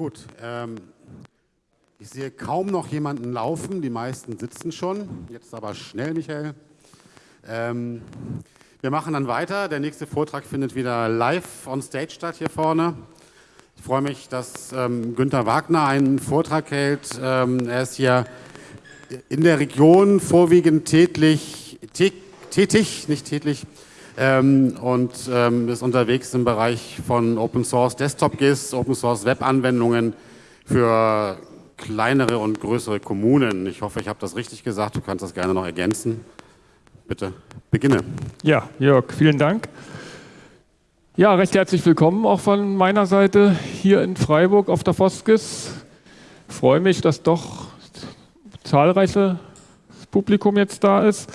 Gut, ähm, ich sehe kaum noch jemanden laufen, die meisten sitzen schon. Jetzt aber schnell, Michael. Ähm, wir machen dann weiter. Der nächste Vortrag findet wieder live on stage statt hier vorne. Ich freue mich, dass ähm, Günther Wagner einen Vortrag hält. Ähm, er ist hier in der Region vorwiegend tätlich, tätig, nicht tätlich, ähm, und ähm, ist unterwegs im Bereich von Open Source Desktop GIS, Open Source Web Anwendungen für kleinere und größere Kommunen. Ich hoffe, ich habe das richtig gesagt. Du kannst das gerne noch ergänzen. Bitte beginne. Ja, Jörg, vielen Dank. Ja, recht herzlich willkommen auch von meiner Seite hier in Freiburg auf der Foskis. Freue mich, dass doch zahlreiches Publikum jetzt da ist.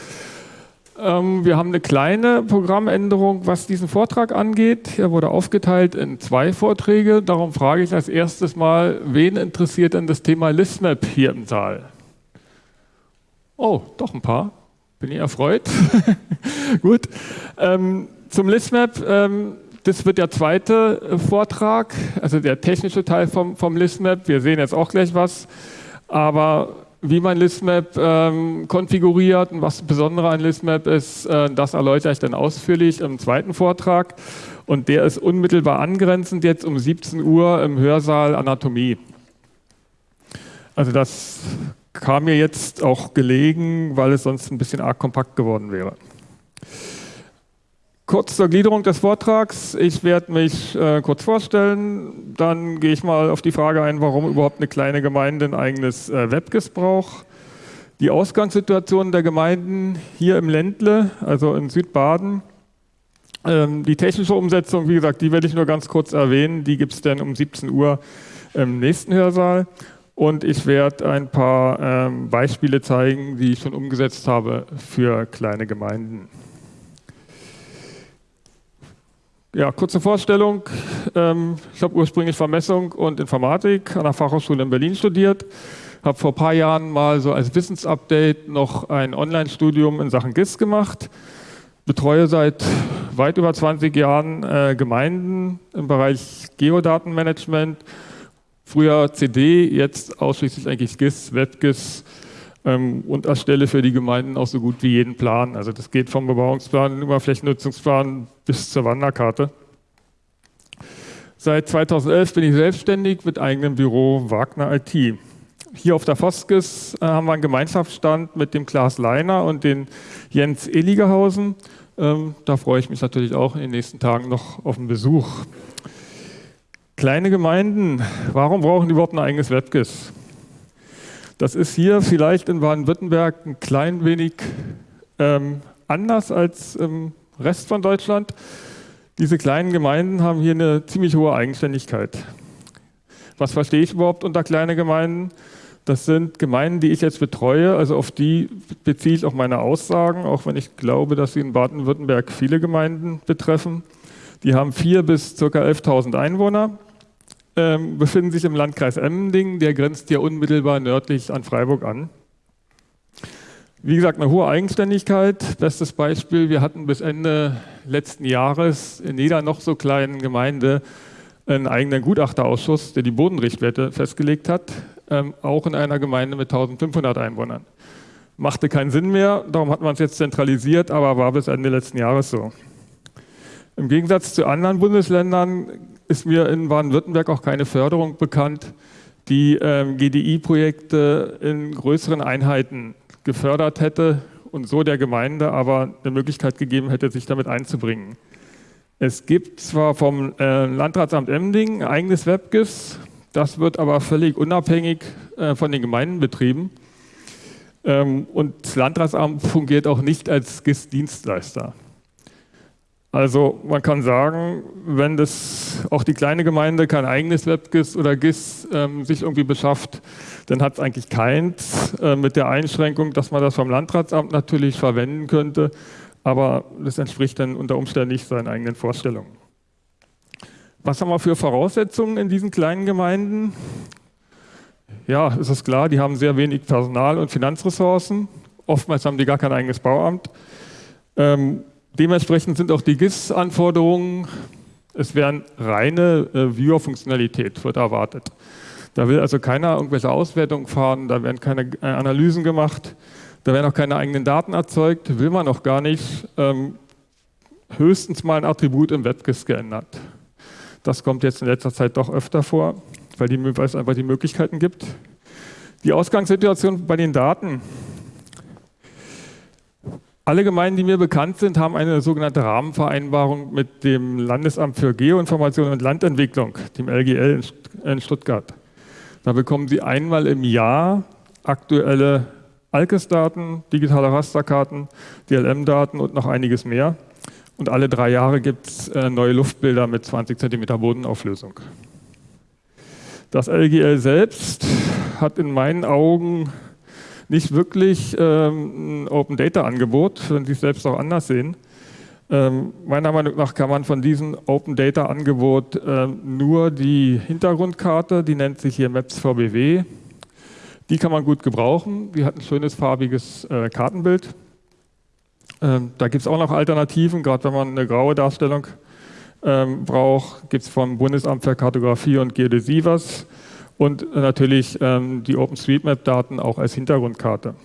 Ähm, wir haben eine kleine Programmänderung, was diesen Vortrag angeht. Er wurde aufgeteilt in zwei Vorträge. Darum frage ich als erstes mal, wen interessiert denn das Thema ListMap hier im Saal? Oh, doch ein paar. Bin ich erfreut. Gut. Ähm, zum ListMap. Ähm, das wird der zweite Vortrag, also der technische Teil vom, vom ListMap. Wir sehen jetzt auch gleich was. Aber wie man ListMap ähm, konfiguriert und was das Besondere an ListMap ist, äh, das erläutere ich dann ausführlich im zweiten Vortrag. Und der ist unmittelbar angrenzend jetzt um 17 Uhr im Hörsaal Anatomie. Also das kam mir jetzt auch gelegen, weil es sonst ein bisschen arg kompakt geworden wäre. Kurz zur Gliederung des Vortrags. Ich werde mich äh, kurz vorstellen, dann gehe ich mal auf die Frage ein, warum überhaupt eine kleine Gemeinde ein eigenes äh, WebGIS braucht. Die Ausgangssituation der Gemeinden hier im Ländle, also in Südbaden. Ähm, die technische Umsetzung, wie gesagt, die werde ich nur ganz kurz erwähnen. Die gibt es dann um 17 Uhr im nächsten Hörsaal. Und ich werde ein paar ähm, Beispiele zeigen, die ich schon umgesetzt habe für kleine Gemeinden. Ja, kurze Vorstellung. Ähm, ich habe ursprünglich Vermessung und Informatik an der Fachhochschule in Berlin studiert. Habe vor ein paar Jahren mal so als Wissensupdate noch ein Online-Studium in Sachen GIS gemacht. Betreue seit weit über 20 Jahren äh, Gemeinden im Bereich Geodatenmanagement. Früher CD, jetzt ausschließlich eigentlich GIS, WebGIS und erstelle für die Gemeinden auch so gut wie jeden Plan. Also das geht vom Bebauungsplan über Flächennutzungsplan bis zur Wanderkarte. Seit 2011 bin ich selbstständig mit eigenem Büro Wagner IT. Hier auf der Foskis äh, haben wir einen Gemeinschaftsstand mit dem Klaas Leiner und den Jens Eligerhausen. Ähm, da freue ich mich natürlich auch in den nächsten Tagen noch auf einen Besuch. Kleine Gemeinden, warum brauchen die überhaupt ein eigenes WebGIS? Das ist hier vielleicht in Baden-Württemberg ein klein wenig ähm, anders als im Rest von Deutschland. Diese kleinen Gemeinden haben hier eine ziemlich hohe Eigenständigkeit. Was verstehe ich überhaupt unter kleine Gemeinden? Das sind Gemeinden, die ich jetzt betreue, also auf die beziehe ich auch meine Aussagen, auch wenn ich glaube, dass sie in Baden-Württemberg viele Gemeinden betreffen. Die haben vier bis ca. 11.000 Einwohner ähm, befinden sich im Landkreis Emmendingen, der grenzt ja unmittelbar nördlich an Freiburg an. Wie gesagt, eine hohe Eigenständigkeit. Bestes Beispiel, wir hatten bis Ende letzten Jahres in jeder noch so kleinen Gemeinde einen eigenen Gutachterausschuss, der die Bodenrichtwerte festgelegt hat, ähm, auch in einer Gemeinde mit 1500 Einwohnern. Machte keinen Sinn mehr, darum hat man es jetzt zentralisiert, aber war bis Ende letzten Jahres so. Im Gegensatz zu anderen Bundesländern ist mir in Baden-Württemberg auch keine Förderung bekannt, die ähm, GDI-Projekte in größeren Einheiten gefördert hätte und so der Gemeinde aber eine Möglichkeit gegeben hätte, sich damit einzubringen. Es gibt zwar vom äh, Landratsamt Emding ein eigenes WebGIS, das wird aber völlig unabhängig äh, von den Gemeinden betrieben. Ähm, und das Landratsamt fungiert auch nicht als GIS-Dienstleister. Also man kann sagen, wenn das auch die kleine Gemeinde kein eigenes WebGIS oder GIS ähm, sich irgendwie beschafft, dann hat es eigentlich keins, äh, mit der Einschränkung, dass man das vom Landratsamt natürlich verwenden könnte, aber das entspricht dann unter Umständen nicht seinen eigenen Vorstellungen. Was haben wir für Voraussetzungen in diesen kleinen Gemeinden? Ja, es ist klar, die haben sehr wenig Personal und Finanzressourcen. Oftmals haben die gar kein eigenes Bauamt. Ähm, Dementsprechend sind auch die GIS-Anforderungen Es wäre reine äh, Viewer-Funktionalität, wird erwartet. Da will also keiner irgendwelche Auswertungen fahren, da werden keine äh, Analysen gemacht, da werden auch keine eigenen Daten erzeugt, will man auch gar nicht. Ähm, höchstens mal ein Attribut im WebGIS geändert. Das kommt jetzt in letzter Zeit doch öfter vor, weil, die, weil es einfach die Möglichkeiten gibt. Die Ausgangssituation bei den Daten. Alle Gemeinden, die mir bekannt sind, haben eine sogenannte Rahmenvereinbarung mit dem Landesamt für Geoinformation und Landentwicklung, dem LGL in Stuttgart. Da bekommen Sie einmal im Jahr aktuelle ALKES-Daten, digitale Rasterkarten, DLM-Daten und noch einiges mehr. Und alle drei Jahre gibt es äh, neue Luftbilder mit 20 cm Bodenauflösung. Das LGL selbst hat in meinen Augen nicht wirklich ähm, ein Open Data Angebot, wenn Sie es selbst auch anders sehen. Ähm, meiner Meinung nach kann man von diesem Open Data Angebot äh, nur die Hintergrundkarte, die nennt sich hier Maps VBW, die kann man gut gebrauchen. Die hat ein schönes farbiges äh, Kartenbild. Ähm, da gibt es auch noch Alternativen, gerade wenn man eine graue Darstellung ähm, braucht, gibt es vom Bundesamt für Kartografie und Geodäsie was und natürlich ähm, die OpenStreetMap-Daten auch als Hintergrundkarte.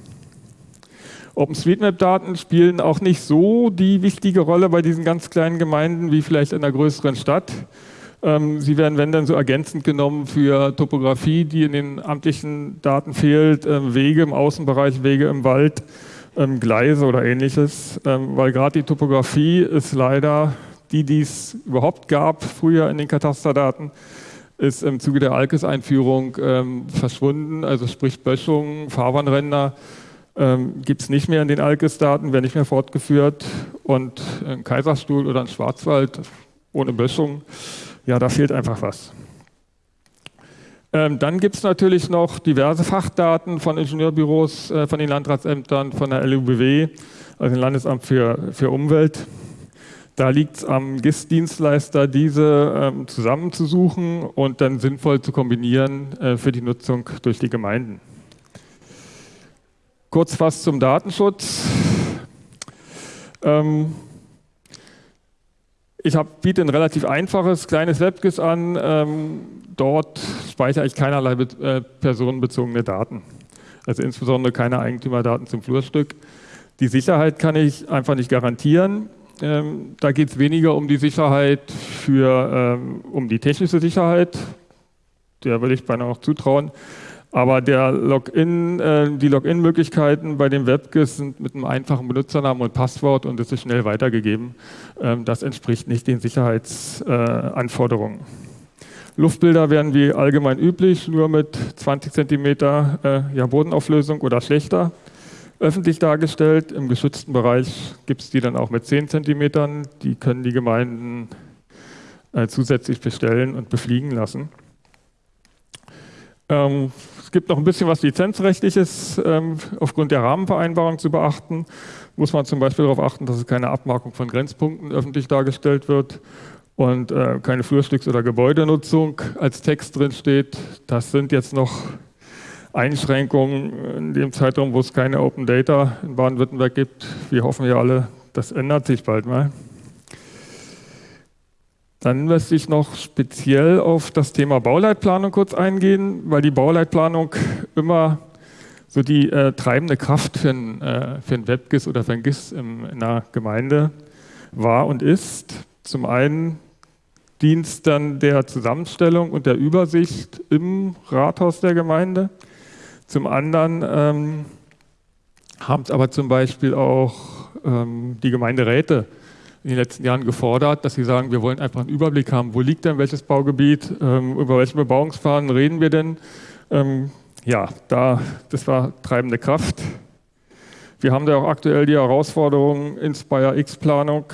OpenStreetMap-Daten spielen auch nicht so die wichtige Rolle bei diesen ganz kleinen Gemeinden wie vielleicht in einer größeren Stadt. Ähm, sie werden, wenn dann, so ergänzend genommen für Topografie, die in den amtlichen Daten fehlt, ähm, Wege im Außenbereich, Wege im Wald, ähm, Gleise oder ähnliches, ähm, weil gerade die Topografie ist leider die, die es überhaupt gab früher in den Katasterdaten, ist im Zuge der ALKES-Einführung ähm, verschwunden, also sprich Böschung, Fahrbahnränder ähm, gibt es nicht mehr in den ALKES-Daten, werden nicht mehr fortgeführt und ein Kaiserstuhl oder ein Schwarzwald ohne Böschung, ja, da fehlt einfach was. Ähm, dann gibt es natürlich noch diverse Fachdaten von Ingenieurbüros, äh, von den Landratsämtern, von der LUBW, also dem Landesamt für, für Umwelt. Da liegt es am GIS-Dienstleister, diese ähm, zusammenzusuchen und dann sinnvoll zu kombinieren äh, für die Nutzung durch die Gemeinden. Kurz was zum Datenschutz. Ähm, ich hab, biete ein relativ einfaches, kleines WebGIS an. Ähm, dort speichere ich keinerlei äh, personenbezogene Daten. Also insbesondere keine Eigentümerdaten zum Flurstück. Die Sicherheit kann ich einfach nicht garantieren. Ähm, da geht es weniger um die Sicherheit für, ähm, um die technische Sicherheit. Der würde ich beinahe auch zutrauen. Aber der Login, äh, die Login-Möglichkeiten bei dem WebGIS sind mit einem einfachen Benutzernamen und Passwort und es ist schnell weitergegeben. Ähm, das entspricht nicht den Sicherheitsanforderungen. Äh, Luftbilder werden wie allgemein üblich nur mit 20 cm äh, ja, Bodenauflösung oder schlechter öffentlich dargestellt. Im geschützten Bereich gibt es die dann auch mit 10 cm. Die können die Gemeinden äh, zusätzlich bestellen und befliegen lassen. Ähm, es gibt noch ein bisschen was lizenzrechtliches ähm, aufgrund der Rahmenvereinbarung zu beachten. Muss man zum Beispiel darauf achten, dass es keine Abmarkung von Grenzpunkten öffentlich dargestellt wird und äh, keine Flurstücks- oder Gebäudenutzung als Text drin steht. Das sind jetzt noch Einschränkungen in dem Zeitraum, wo es keine Open Data in Baden-Württemberg gibt. Wir hoffen ja alle, das ändert sich bald mal. Dann möchte ich noch speziell auf das Thema Bauleitplanung kurz eingehen, weil die Bauleitplanung immer so die äh, treibende Kraft für ein, äh, für ein WebGIS oder für ein GIS im, in einer Gemeinde war und ist. Zum einen dient dann der Zusammenstellung und der Übersicht im Rathaus der Gemeinde. Zum anderen ähm, haben es aber zum Beispiel auch ähm, die Gemeinderäte in den letzten Jahren gefordert, dass sie sagen, wir wollen einfach einen Überblick haben, wo liegt denn welches Baugebiet, ähm, über welche Bebauungspfaden reden wir denn. Ähm, ja, da, das war treibende Kraft. Wir haben da auch aktuell die Herausforderung Inspire X-Planung.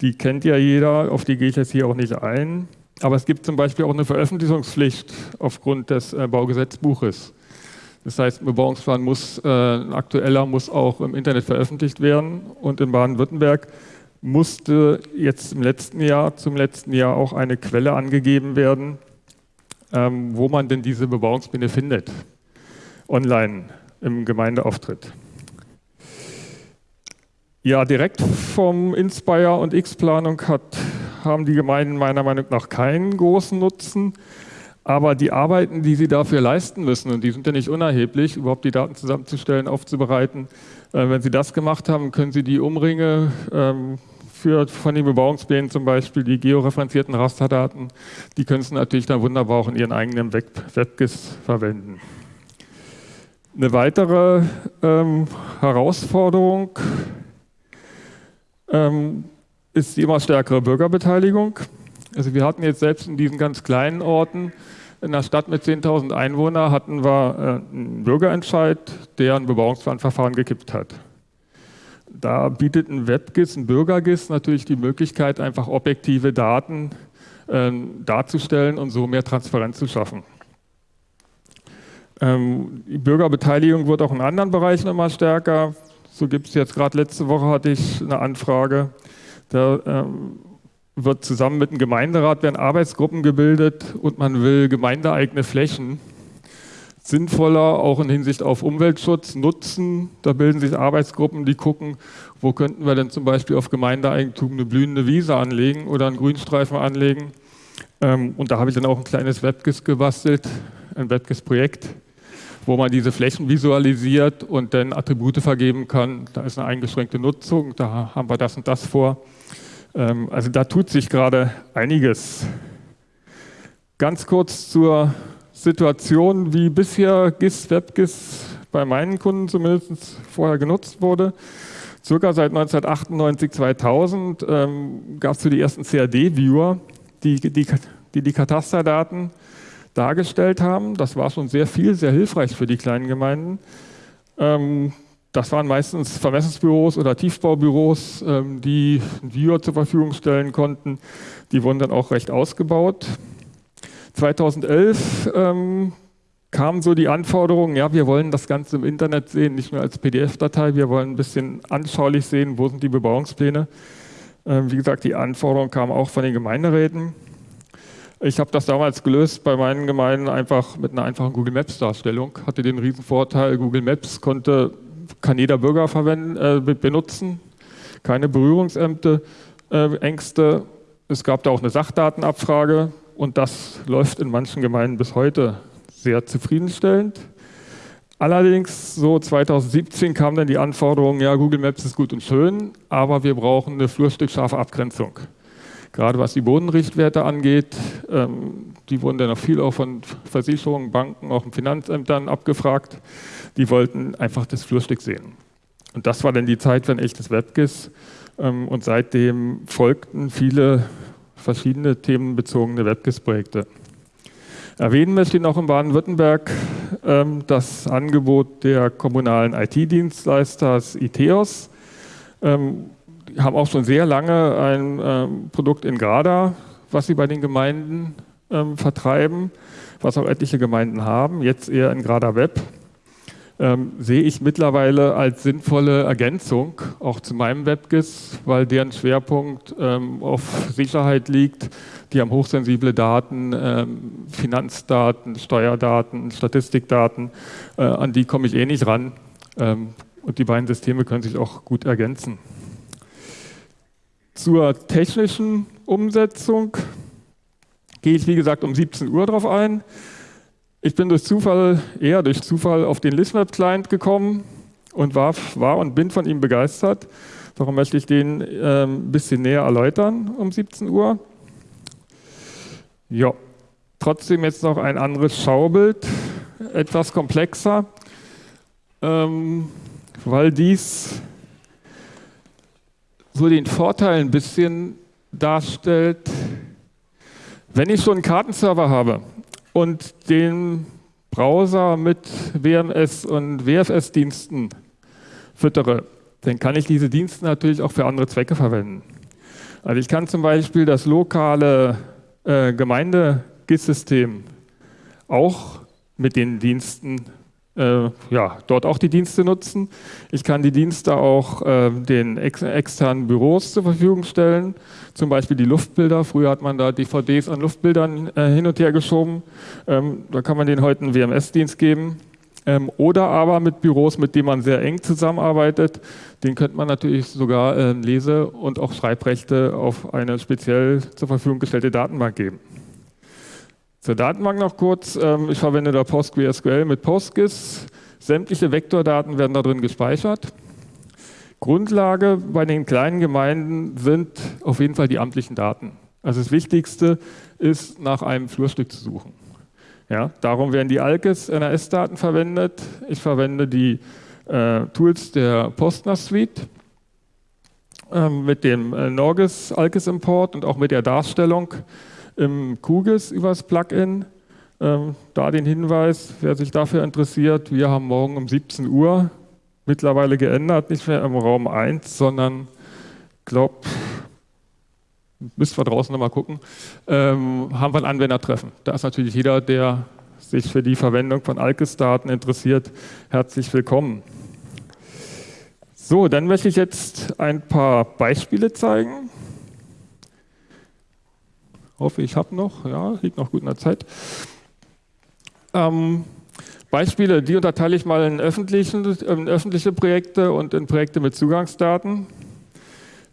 Die kennt ja jeder, auf die gehe ich jetzt hier auch nicht ein. Aber es gibt zum Beispiel auch eine Veröffentlichungspflicht aufgrund des äh, Baugesetzbuches. Das heißt, ein Bebauungsplan muss, äh, aktueller muss auch im Internet veröffentlicht werden. Und in Baden-Württemberg musste jetzt im letzten Jahr, zum letzten Jahr auch eine Quelle angegeben werden, ähm, wo man denn diese Bebauungspläne findet, online im Gemeindeauftritt. Ja, direkt vom Inspire und X-Planung haben die Gemeinden meiner Meinung nach keinen großen Nutzen. Aber die Arbeiten, die sie dafür leisten müssen, und die sind ja nicht unerheblich, überhaupt die Daten zusammenzustellen, aufzubereiten, äh, wenn sie das gemacht haben, können sie die Umringe ähm, für, von den Bebauungsplänen zum Beispiel, die georeferenzierten Rasterdaten, die können sie natürlich dann wunderbar auch in ihren eigenen Web WebGIS verwenden. Eine weitere ähm, Herausforderung ähm, ist die immer stärkere Bürgerbeteiligung. Also wir hatten jetzt selbst in diesen ganz kleinen Orten, in einer Stadt mit 10.000 Einwohnern, hatten wir äh, einen Bürgerentscheid, der ein Bebauungsplanverfahren gekippt hat. Da bietet ein WebGIS, ein BürgerGIS natürlich die Möglichkeit, einfach objektive Daten äh, darzustellen und so mehr Transparenz zu schaffen. Ähm, die Bürgerbeteiligung wird auch in anderen Bereichen immer stärker. So gibt es jetzt gerade letzte Woche hatte ich eine Anfrage, da ähm, wird zusammen mit dem Gemeinderat werden Arbeitsgruppen gebildet und man will gemeindeeigene Flächen sinnvoller auch in Hinsicht auf Umweltschutz nutzen. Da bilden sich Arbeitsgruppen, die gucken, wo könnten wir denn zum Beispiel auf Gemeindeeigentum eine blühende Wiese anlegen oder einen Grünstreifen anlegen. Ähm, und da habe ich dann auch ein kleines WebGIS gebastelt, ein WebGIS-Projekt, wo man diese Flächen visualisiert und dann Attribute vergeben kann. Da ist eine eingeschränkte Nutzung, da haben wir das und das vor. Ähm, also da tut sich gerade einiges. Ganz kurz zur Situation, wie bisher GIS, WebGIS bei meinen Kunden zumindest vorher genutzt wurde. Circa seit 1998, 2000 ähm, gab es so die ersten CAD-Viewer, die die, die die Katasterdaten dargestellt haben. Das war schon sehr viel, sehr hilfreich für die kleinen Gemeinden. Ähm, das waren meistens Vermessungsbüros oder Tiefbaubüros, ähm, die ein Viewer zur Verfügung stellen konnten. Die wurden dann auch recht ausgebaut. 2011 ähm, kamen so die Anforderungen, ja, wir wollen das Ganze im Internet sehen, nicht nur als PDF-Datei, wir wollen ein bisschen anschaulich sehen, wo sind die Bebauungspläne. Ähm, wie gesagt, die Anforderungen kamen auch von den Gemeinderäten. Ich habe das damals gelöst bei meinen Gemeinden einfach mit einer einfachen Google Maps Darstellung. Hatte den riesen Vorteil, Google Maps konnte kann jeder Bürger äh, benutzen, keine Berührungsängste. Äh. Es gab da auch eine Sachdatenabfrage und das läuft in manchen Gemeinden bis heute sehr zufriedenstellend. Allerdings, so 2017 kam dann die Anforderung, ja, Google Maps ist gut und schön, aber wir brauchen eine flurstückscharfe Abgrenzung. Gerade was die Bodenrichtwerte angeht, ähm, die wurden dann noch viel auch von Versicherungen, Banken, auch in Finanzämtern abgefragt. Die wollten einfach das Flurstück sehen. Und das war dann die Zeit für ein echtes WebGIS. Ähm, und seitdem folgten viele verschiedene themenbezogene WebGIS-Projekte. Erwähnen möchte ich noch in Baden-Württemberg ähm, das Angebot der kommunalen IT-Dienstleisters ITEOS. Ähm, die haben auch schon sehr lange ein Produkt in Grada, was sie bei den Gemeinden vertreiben, was auch etliche Gemeinden haben, jetzt eher in Grada Web. Ähm, sehe ich mittlerweile als sinnvolle Ergänzung auch zu meinem WebGIS, weil deren Schwerpunkt ähm, auf Sicherheit liegt. Die haben hochsensible Daten, ähm, Finanzdaten, Steuerdaten, Statistikdaten, äh, an die komme ich eh nicht ran. Ähm, und die beiden Systeme können sich auch gut ergänzen. Zur technischen Umsetzung gehe ich, wie gesagt, um 17 Uhr drauf ein. Ich bin durch Zufall, eher durch Zufall, auf den ListMap Client gekommen und war, war und bin von ihm begeistert. Darum möchte ich den äh, ein bisschen näher erläutern um 17 Uhr. Ja, trotzdem jetzt noch ein anderes Schaubild, etwas komplexer, ähm, weil dies so den Vorteil ein bisschen darstellt, wenn ich schon einen Kartenserver habe und den Browser mit WMS und WFS-Diensten füttere, dann kann ich diese Dienste natürlich auch für andere Zwecke verwenden. Also ich kann zum Beispiel das lokale äh, Gemeinde-GIS-System auch mit den Diensten äh, ja, dort auch die Dienste nutzen. Ich kann die Dienste auch äh, den ex externen Büros zur Verfügung stellen, zum Beispiel die Luftbilder. Früher hat man da DVDs an Luftbildern äh, hin und her geschoben. Ähm, da kann man denen heute einen WMS-Dienst geben. Ähm, oder aber mit Büros, mit denen man sehr eng zusammenarbeitet. Den könnte man natürlich sogar äh, Lese- und auch Schreibrechte auf eine speziell zur Verfügung gestellte Datenbank geben. Zur Datenbank noch kurz. Ähm, ich verwende da PostgreSQL mit PostGIS. Sämtliche Vektordaten werden da drin gespeichert. Grundlage bei den kleinen Gemeinden sind auf jeden Fall die amtlichen Daten. Also das Wichtigste ist, nach einem Flurstück zu suchen. Ja, darum werden die ALKES NRS-Daten verwendet. Ich verwende die äh, Tools der Postner Suite äh, mit dem äh, Norgis ALKES Import und auch mit der Darstellung im QGIS übers Plugin. Ähm, da den Hinweis, wer sich dafür interessiert, wir haben morgen um 17 Uhr mittlerweile geändert, nicht mehr im Raum 1, sondern glaube müsst wir draußen nochmal gucken, ähm, haben wir ein Anwendertreffen. Da ist natürlich jeder, der sich für die Verwendung von Alkes-Daten interessiert, herzlich willkommen. So, dann möchte ich jetzt ein paar Beispiele zeigen. Hoffe, ich habe noch, ja, liegt noch gut in der Zeit. Ähm, Beispiele, die unterteile ich mal in, in öffentliche Projekte und in Projekte mit Zugangsdaten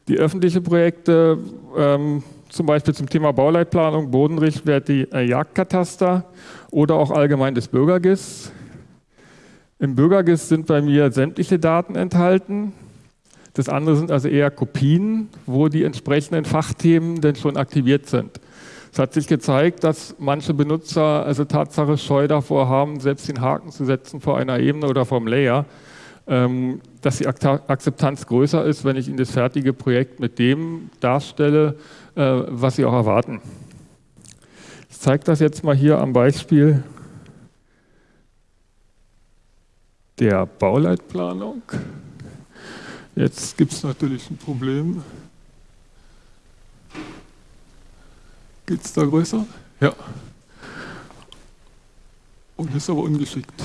die öffentlichen Projekte, ähm, zum Beispiel zum Thema Bauleitplanung, Bodenrichtwert, äh, Jagdkataster oder auch allgemein des Bürgergis. Im Bürgergis sind bei mir sämtliche Daten enthalten. Das andere sind also eher Kopien, wo die entsprechenden Fachthemen denn schon aktiviert sind. Es hat sich gezeigt, dass manche Benutzer also Tatsache scheu davor haben, selbst den Haken zu setzen vor einer Ebene oder vom Layer. Ähm, dass die Akzeptanz größer ist, wenn ich Ihnen das fertige Projekt mit dem darstelle, äh, was Sie auch erwarten. Ich zeige das jetzt mal hier am Beispiel der Bauleitplanung. Jetzt gibt es natürlich ein Problem. Geht es da größer? Ja. Und ist aber ungeschickt.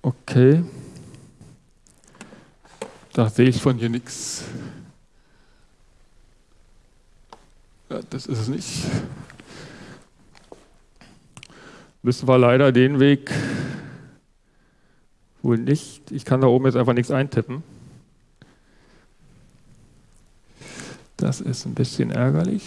Okay. Da sehe ich von hier nichts. Ja, das ist es nicht. Müssen wir leider den Weg wohl nicht. Ich kann da oben jetzt einfach nichts eintippen. Das ist ein bisschen ärgerlich.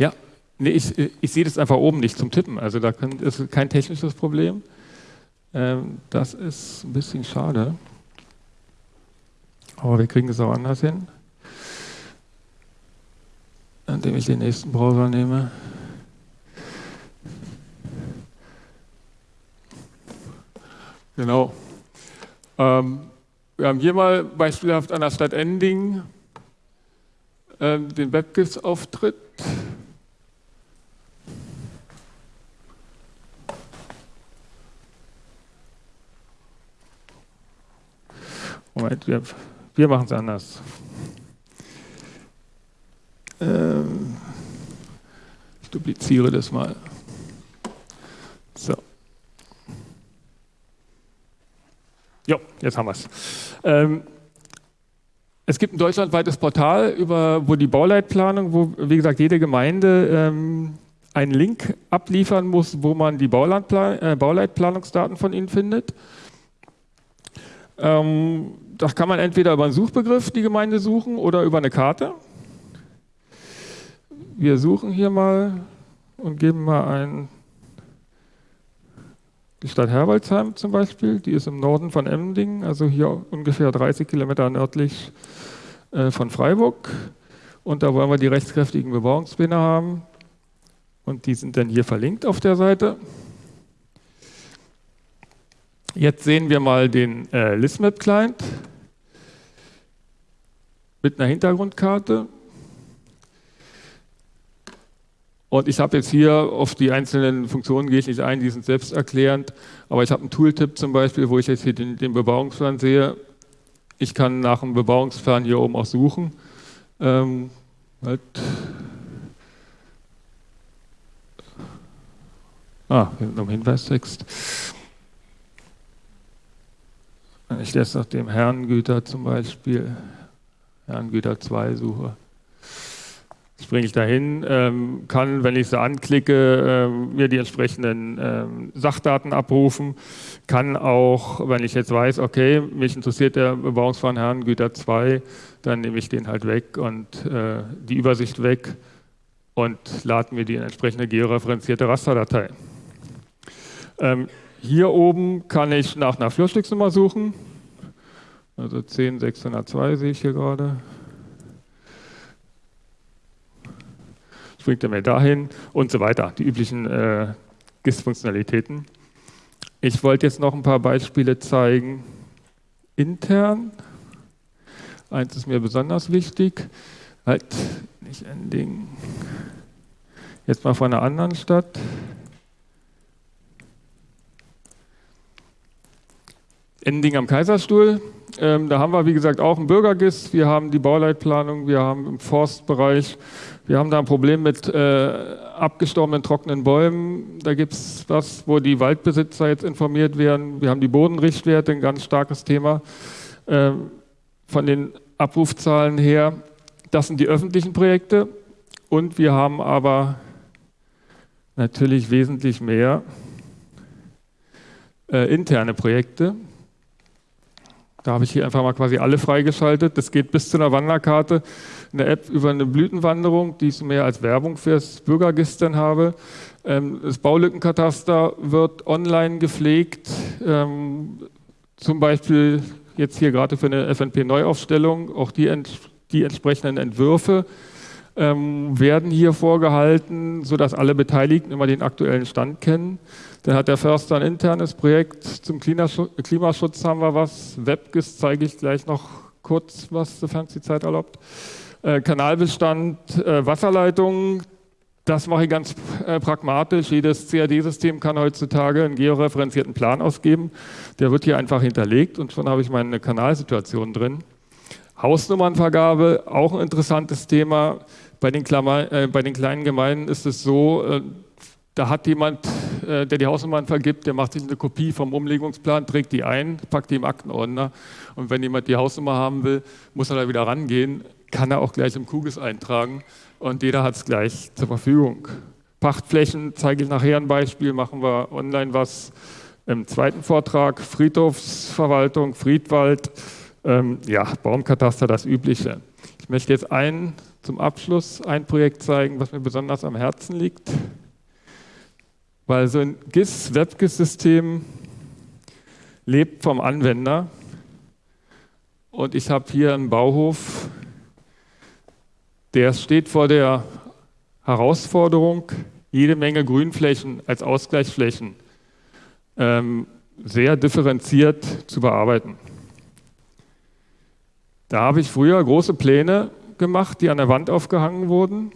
Ja, nee, ich, ich sehe das einfach oben nicht zum Tippen. Also da ist kein technisches Problem. Ähm, das ist ein bisschen schade. Aber wir kriegen es auch anders hin. Indem ich den nächsten Browser nehme. Genau. Ähm, wir haben hier mal beispielhaft an der Stadt Ending ähm, den WebGIS-Auftritt. Moment, wir, wir machen es anders. Ähm, ich dupliziere das mal. So. Jo, jetzt haben wir es. Ähm, es gibt ein deutschlandweites Portal, über, wo die Bauleitplanung, wo, wie gesagt, jede Gemeinde ähm, einen Link abliefern muss, wo man die äh, Bauleitplanungsdaten von ihnen findet. Ähm, das kann man entweder über einen Suchbegriff die Gemeinde suchen oder über eine Karte. Wir suchen hier mal und geben mal ein die Stadt Herbolzheim zum Beispiel, die ist im Norden von Emmendingen, also hier ungefähr 30 Kilometer nördlich äh, von Freiburg. Und da wollen wir die rechtskräftigen Bebauungspläne haben. Und die sind dann hier verlinkt auf der Seite. Jetzt sehen wir mal den äh, ListMap-Client mit einer Hintergrundkarte. Und ich habe jetzt hier auf die einzelnen Funktionen gehe ich nicht ein, die sind selbsterklärend, aber ich habe einen Tooltip zum Beispiel, wo ich jetzt hier den, den Bebauungsplan sehe. Ich kann nach dem Bebauungsplan hier oben auch suchen. Ähm, halt. Ah, noch ein Hinweistext. Ich jetzt nach dem Herrengüter zum Beispiel, Herrengüter 2 suche. springe ich dahin, ähm, kann, wenn ich sie anklicke, ähm, mir die entsprechenden ähm, Sachdaten abrufen, kann auch, wenn ich jetzt weiß, okay, mich interessiert der Bebauungsplan Herrn Güter 2, dann nehme ich den halt weg und äh, die Übersicht weg und lade mir die entsprechende georeferenzierte Rasterdatei. Ähm, hier oben kann ich nach einer Flurstücksnummer suchen. Also 10602 sehe ich hier gerade. Springt er mir dahin und so weiter. Die üblichen äh, GIS-Funktionalitäten. Ich wollte jetzt noch ein paar Beispiele zeigen. Intern. Eins ist mir besonders wichtig. Halt nicht Ending. Jetzt mal von einer anderen Stadt. Ending am Kaiserstuhl. Ähm, da haben wir, wie gesagt, auch ein Bürgergist. Wir haben die Bauleitplanung, wir haben im Forstbereich, wir haben da ein Problem mit äh, abgestorbenen trockenen Bäumen. Da gibt es was, wo die Waldbesitzer jetzt informiert werden. Wir haben die Bodenrichtwerte, ein ganz starkes Thema. Ähm, von den Abrufzahlen her, das sind die öffentlichen Projekte. Und wir haben aber natürlich wesentlich mehr äh, interne Projekte. Da habe ich hier einfach mal quasi alle freigeschaltet. Das geht bis zu einer Wanderkarte, eine App über eine Blütenwanderung, die ich mehr als Werbung fürs Bürgergistern habe. Ähm, das Baulückenkataster wird online gepflegt, ähm, zum Beispiel jetzt hier gerade für eine FNP-Neuaufstellung. Auch die, die entsprechenden Entwürfe ähm, werden hier vorgehalten, sodass alle Beteiligten immer den aktuellen Stand kennen. Dann hat der Förster ein internes Projekt zum Klimaschutz, haben wir was. WebGIS zeige ich gleich noch kurz was, sofern es die Zeit erlaubt. Äh, Kanalbestand, äh, Wasserleitungen, das mache ich ganz äh, pragmatisch. Jedes CAD-System kann heutzutage einen georeferenzierten Plan ausgeben. Der wird hier einfach hinterlegt und schon habe ich meine Kanalsituation drin. Hausnummernvergabe, auch ein interessantes Thema. Bei den, Klammer, äh, bei den kleinen Gemeinden ist es so, äh, da hat jemand, äh, der die Hausnummern vergibt, der macht sich eine Kopie vom Umlegungsplan, trägt die ein, packt die im Aktenordner. Und wenn jemand die Hausnummer haben will, muss er da wieder rangehen, kann er auch gleich im Kugis eintragen und jeder hat es gleich zur Verfügung. Pachtflächen zeige ich nachher ein Beispiel, machen wir online was im zweiten Vortrag. Friedhofsverwaltung, Friedwald, ähm, ja, Baumkataster, das Übliche. Ich möchte jetzt ein, zum Abschluss ein Projekt zeigen, was mir besonders am Herzen liegt. Weil so ein GIS, WebGIS-System lebt vom Anwender. Und ich habe hier einen Bauhof, der steht vor der Herausforderung, jede Menge Grünflächen als Ausgleichsflächen ähm, sehr differenziert zu bearbeiten. Da habe ich früher große Pläne gemacht, die an der Wand aufgehangen wurden.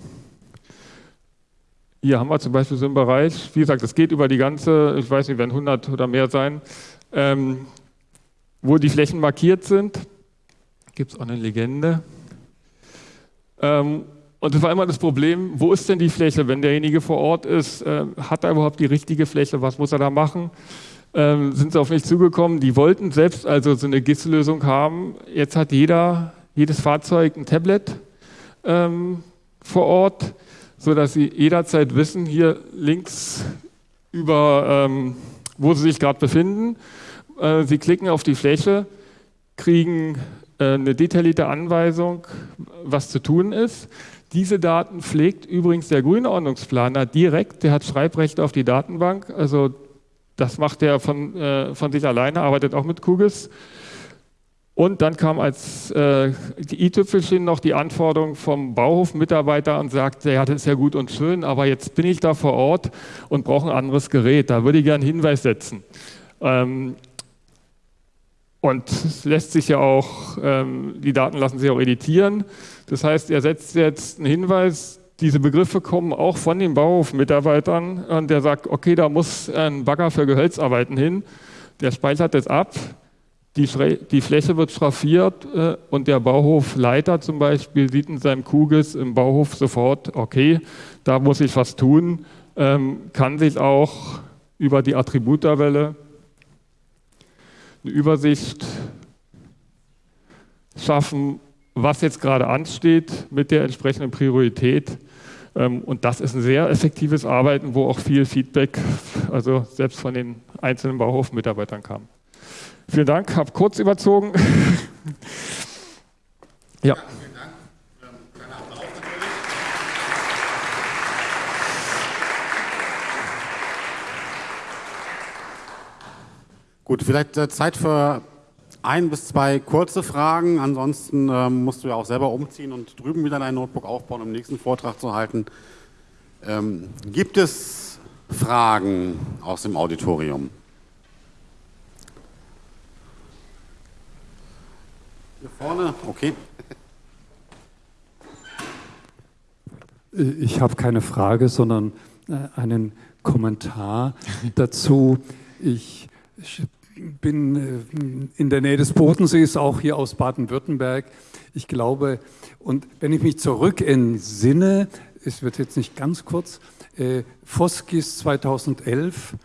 Hier haben wir zum Beispiel so einen Bereich, wie gesagt, es geht über die ganze, ich weiß nicht, werden 100 oder mehr sein, ähm, wo die Flächen markiert sind. Gibt es auch eine Legende. Ähm, und das war immer das Problem, wo ist denn die Fläche, wenn derjenige vor Ort ist, äh, hat er überhaupt die richtige Fläche, was muss er da machen? ähm, sind sie auf mich zugekommen, die wollten selbst also so eine GIS-Lösung haben. Jetzt hat jeder, jedes Fahrzeug ein Tablet ähm, vor Ort, sodass sie jederzeit wissen, hier links über, ähm, wo sie sich gerade befinden. Äh, sie klicken auf die Fläche, kriegen äh, eine detaillierte Anweisung, was zu tun ist. Diese Daten pflegt übrigens der Grünordnungsplaner direkt, der hat Schreibrechte auf die Datenbank, also das macht er von, äh, von sich alleine, arbeitet auch mit Kugis. Und dann kam als äh, i-Tüpfelchen noch die Anforderung vom Bauhofmitarbeiter und sagte, ja, das ist ja gut und schön, aber jetzt bin ich da vor Ort und brauche ein anderes Gerät. Da würde ich gerne einen Hinweis setzen. Ähm, und es lässt sich ja auch, ähm, die Daten lassen sich auch editieren. Das heißt, er setzt jetzt einen Hinweis, diese Begriffe kommen auch von den Bauhofmitarbeitern und der sagt, okay, da muss ein Bagger für Gehölzarbeiten hin. Der speichert das ab, die, die Fläche wird schraffiert äh, und der Bauhofleiter zum Beispiel sieht in seinem Kugis im Bauhof sofort, okay, da muss ich was tun, ähm, kann sich auch über die Attributtabelle eine Übersicht schaffen, was jetzt gerade ansteht mit der entsprechenden Priorität. Ähm, und das ist ein sehr effektives Arbeiten, wo auch viel Feedback, also selbst von den einzelnen Bauhofmitarbeitern kam. Vielen Dank, habe kurz überzogen. ja. Gut, vielleicht äh, Zeit für ein bis zwei kurze Fragen. Ansonsten ähm, musst du ja auch selber umziehen und drüben wieder dein Notebook aufbauen, um den nächsten Vortrag zu halten. Ähm, gibt es Fragen aus dem Auditorium? Vorne, okay. Ich habe keine Frage, sondern äh, einen Kommentar dazu. Ich bin äh, in der Nähe des Bodensees, auch hier aus Baden-Württemberg. Ich glaube, und wenn ich mich zurück entsinne, es wird jetzt nicht ganz kurz, äh, Foskis 2011,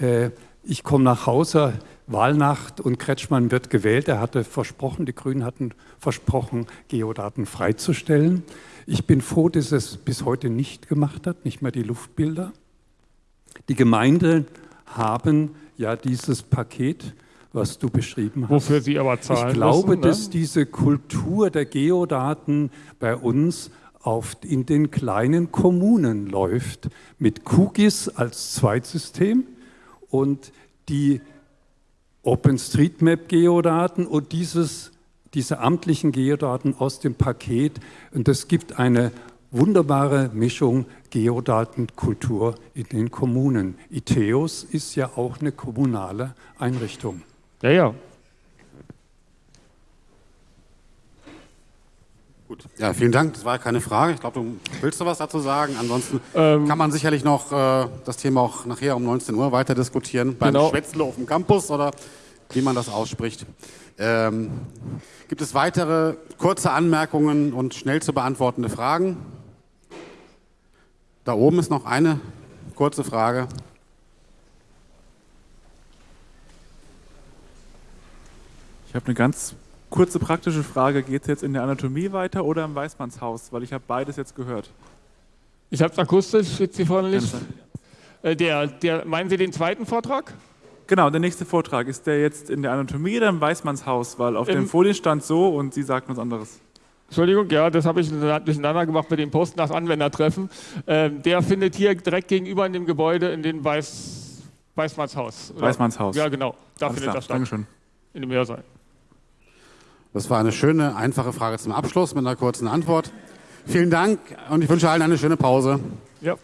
äh, ich komme nach Hause, Wahlnacht und Kretschmann wird gewählt. Er hatte versprochen, die Grünen hatten versprochen, Geodaten freizustellen. Ich bin froh, dass es bis heute nicht gemacht hat, nicht mehr die Luftbilder. Die Gemeinden haben ja dieses Paket, was du beschrieben hast. Wofür sie aber zahlen Ich glaube, müssen, ne? dass diese Kultur der Geodaten bei uns auf, in den kleinen Kommunen läuft, mit QGIS als Zweitsystem und die OpenStreetMap-Geodaten und dieses, diese amtlichen Geodaten aus dem Paket. Und das gibt eine wunderbare Mischung Geodatenkultur in den Kommunen. ITEOS ist ja auch eine kommunale Einrichtung. Ja, ja. Gut. Ja, vielen Dank. Das war keine Frage. Ich glaube, du willst du was dazu sagen. Ansonsten Ähm, kann man sicherlich noch äh, das Thema auch nachher um 19 Uhr weiter diskutieren. Beim Genau. Schwätzle auf dem Campus oder wie man das ausspricht. Ähm, gibt es weitere kurze Anmerkungen und schnell zu beantwortende Fragen? Da oben ist noch eine kurze Frage. Ich habe eine ganz kurze praktische Frage. Geht es jetzt in der Anatomie weiter oder im Weißmannshaus? Weil ich habe beides jetzt gehört. Ich habe es akustisch jetzt hier vorne nicht. Äh, der, der, meinen Sie den zweiten Vortrag? Genau, der nächste Vortrag. Ist der jetzt in der Anatomie oder im Weißmannshaus? Weil auf Im- den Folien stand so und Sie sagten was anderes. Entschuldigung, ja, das habe ich durcheinander gemacht mit dem Post nach Anwendertreffen. Ähm, der findet hier direkt gegenüber in dem Gebäude in dem Weiß, Weißmannshaus. oder? Weißmannshaus. Ja, genau. Da Alles findet klar. das statt. Dankeschön. In dem Hörsaal. Das war eine schöne, einfache Frage zum Abschluss mit einer kurzen Antwort. Vielen Dank und ich wünsche allen eine schöne Pause. Ja.